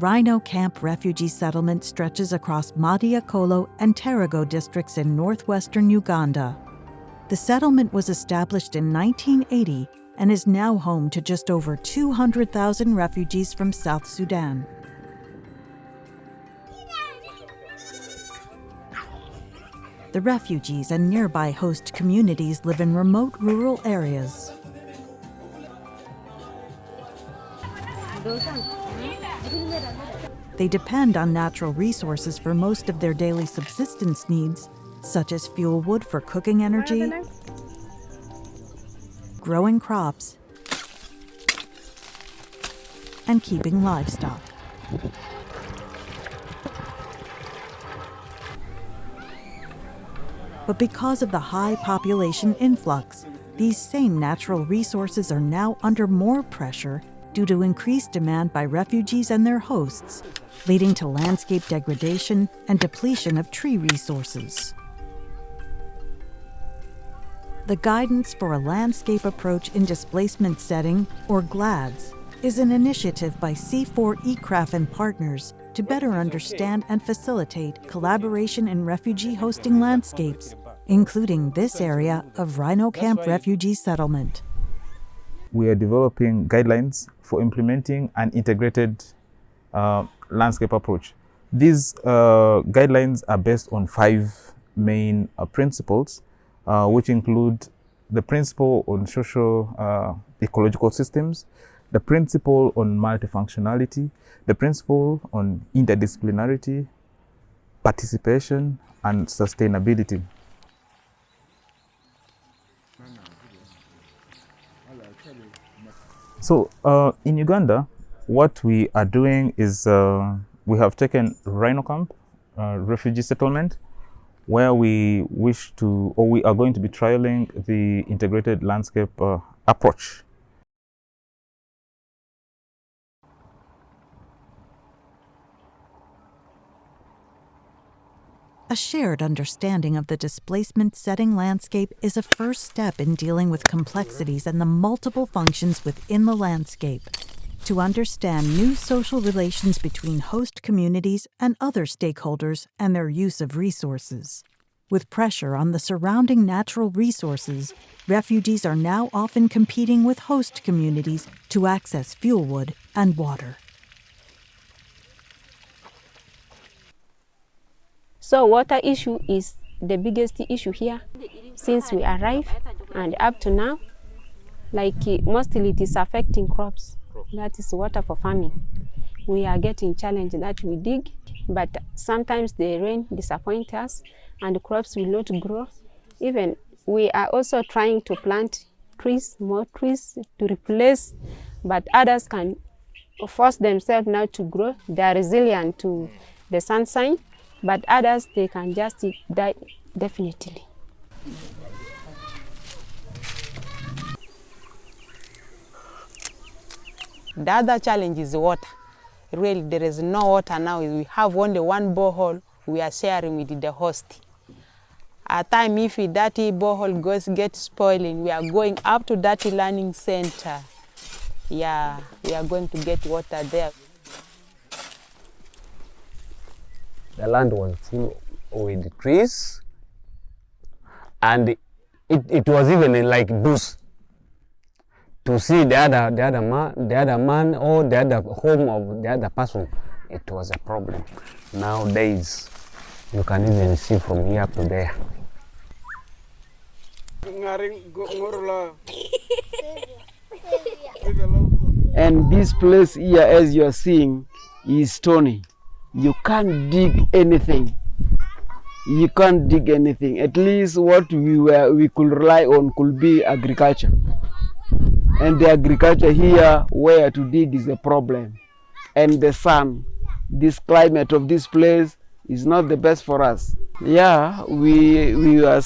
Rhino Camp refugee settlement stretches across Madi-Okollo and Terego districts in northwestern Uganda. The settlement was established in 1980 and is now home to just over 200,000 refugees from South Sudan. The refugees and nearby host communities live in remote rural areas. They depend on natural resources for most of their daily subsistence needs, such as fuel wood for cooking energy, growing crops, and keeping livestock. But because of the high population influx, these same natural resources are now under more pressure due to increased demand by refugees and their hosts, leading to landscape degradation and depletion of tree resources. The Guidance for a Landscape Approach in Displacement Setting, or GLADS, is an initiative by CIFOR-ICRAF and partners to better understand and facilitate collaboration in refugee hosting landscapes, including this area of Rhino Camp Refugee Settlement. We are developing guidelines for implementing an integrated uh, landscape approach. These uh, guidelines are based on five main uh, principles, uh, which include the principle on social uh, ecological systems, the principle on multifunctionality, the principle on interdisciplinarity, participation, and sustainability. So uh, in Uganda, what we are doing is uh, we have taken Rhino Camp, uh, refugee settlement, where we wish to, or we are going to be trialing the integrated landscape uh, approach. A shared understanding of the displacement setting landscape is a first step in dealing with complexities and the multiple functions within the landscape. To understand new social relations between host communities and other stakeholders and their use of resources. With pressure on the surrounding natural resources, refugees are now often competing with host communities to access fuel wood and water. So water issue is the biggest issue here since we arrived and up to now. Like eh, mostly it is affecting crops. That is water for farming. We are getting challenged that we dig, but sometimes the rain disappoints us and the crops will not grow. Even we are also trying to plant trees, more trees to replace, but others can force themselves now to grow. They are resilient to the sunshine but others they can just die definitely. The other challenge is water. Really, there is no water now. We have only one borehole we are sharing with the host. At time, if that borehole goes get spoiling, we are going up to that learning center. Yeah, we are going to get water there. The land was full with trees and it, it was even like bush to see the other the other man the other man or the other home of the other person it was a problem. Nowadays you can even see from here to there. And this place here as you are seeing is stony you can't dig anything. You can't dig anything. At least what we were we could rely on could be agriculture. And the agriculture here where to dig is a problem. And the sun, this climate of this place is not the best for us. Yeah, we we are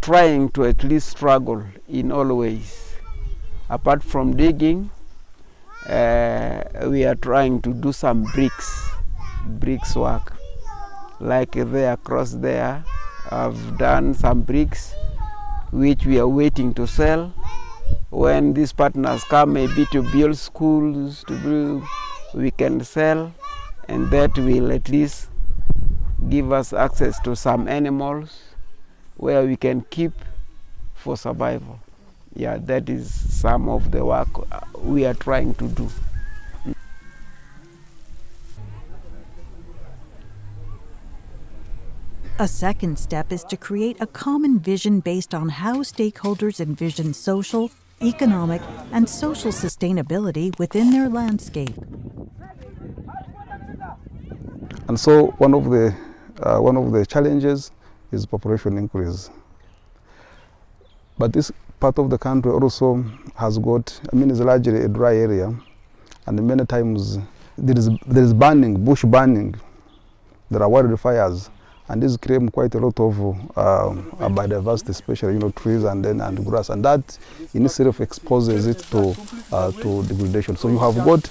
trying to at least struggle in all ways. Apart from digging, uh, we are trying to do some bricks bricks work like there across there I've done some bricks which we are waiting to sell when these partners come maybe to build schools to build we can sell and that will at least give us access to some animals where we can keep for survival. Yeah, that is some of the work uh, we are trying to do. A second step is to create a common vision based on how stakeholders envision social, economic, and social sustainability within their landscape. And so one of the uh, one of the challenges is population increase. But this part of the country also has got, I mean, it's largely a dry area, and many times there is there is burning, bush burning. There are wildfires, and this creates quite a lot of uh, biodiversity, especially you know trees and then and grass, and that in itself exposes it to uh, to degradation. So you have got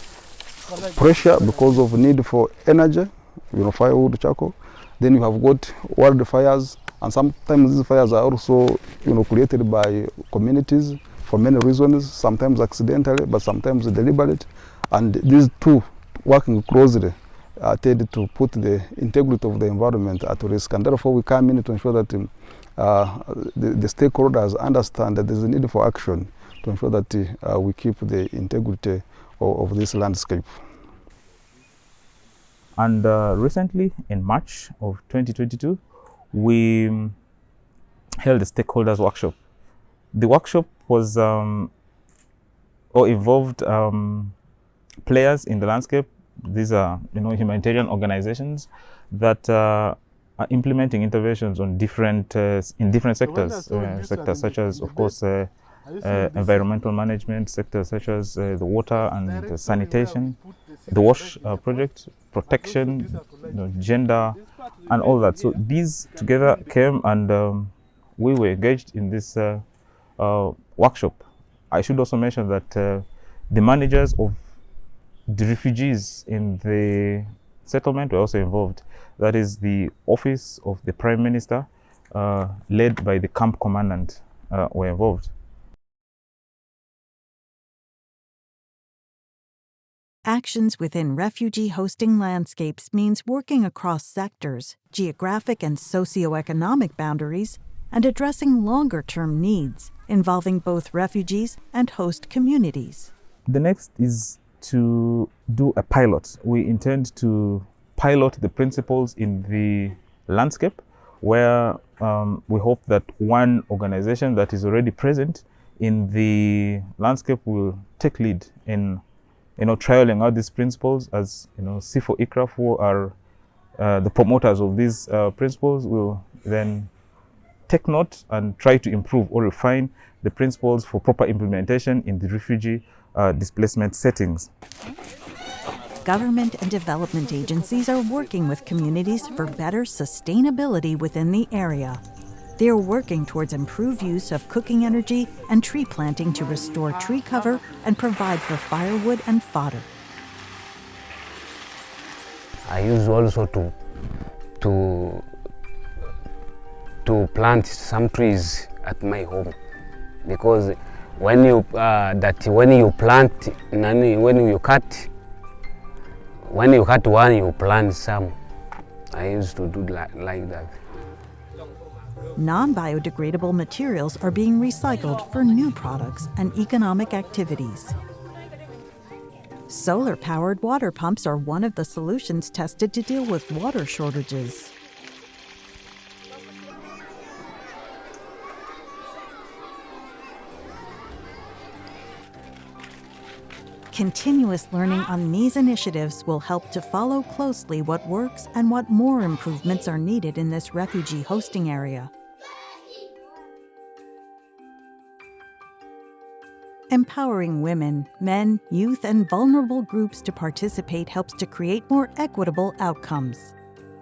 pressure because of need for energy, you know, firewood, charcoal. Then you have got wildfires, and sometimes these fires are also you know created by communities for many reasons. Sometimes accidentally, but sometimes deliberate. And these two working closely uh, tend to put the integrity of the environment at risk. And therefore, we come in to ensure that um, uh, the, the, stakeholders understand that there is a need for action to ensure that uh, we keep the integrity of, of this landscape. And uh, recently, in March of 2022, we um, held a stakeholders workshop. The workshop was um, or involved um, players in the landscape. These are, you know, humanitarian organizations that uh, are implementing interventions on different uh, in different sectors, uh, sectors such as, of course, uh, uh, environmental management sectors such as uh, the water and sanitation, the WASH uh, project, protection, you know, gender, and all that. So these together came and um, we were engaged in this uh, uh, workshop. I should also mention that uh, the managers of the refugees in the settlement were also involved. That is the office of the Prime Minister, uh, led by the camp commandant, uh, were involved. Actions within refugee hosting landscapes means working across sectors, geographic and socioeconomic boundaries, and addressing longer term needs involving both refugees and host communities. The next is to do a pilot. We intend to pilot the principles in the landscape where um, we hope that one organization that is already present in the landscape will take lead in you know, trialing out these principles as, you know, CIFOR-ICRAF who are uh, the promoters of these uh, principles, will then take note and try to improve or refine the principles for proper implementation in the refugee uh, displacement settings. Government and development agencies are working with communities for better sustainability within the area. They are working towards improved use of cooking energy and tree planting to restore tree cover and provide for firewood and fodder. I use also to to to plant some trees at my home because when you uh, that when you plant when you cut when you cut one you plant some I used to do like, like that non-biodegradable materials are being recycled for new products and economic activities. Solar-powered water pumps are one of the solutions tested to deal with water shortages. Continuous learning on these initiatives will help to follow closely what works and what more improvements are needed in this refugee hosting area. Empowering women, men, youth, and vulnerable groups to participate helps to create more equitable outcomes.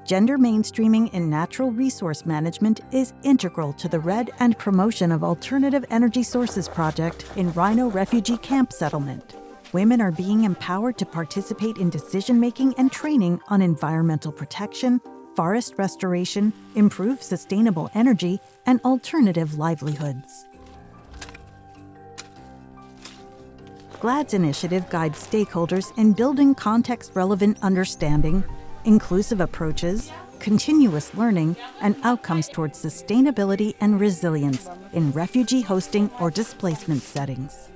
Gender mainstreaming in natural resource management is integral to the RED and promotion of Alternative Energy Sources project in Rhino Refugee Camp Settlement. Women are being empowered to participate in decision-making and training on environmental protection, forest restoration, improved sustainable energy, and alternative livelihoods. GLADS initiative guides stakeholders in building context relevant understanding, inclusive approaches, continuous learning, and outcomes towards sustainability and resilience in refugee hosting or displacement settings.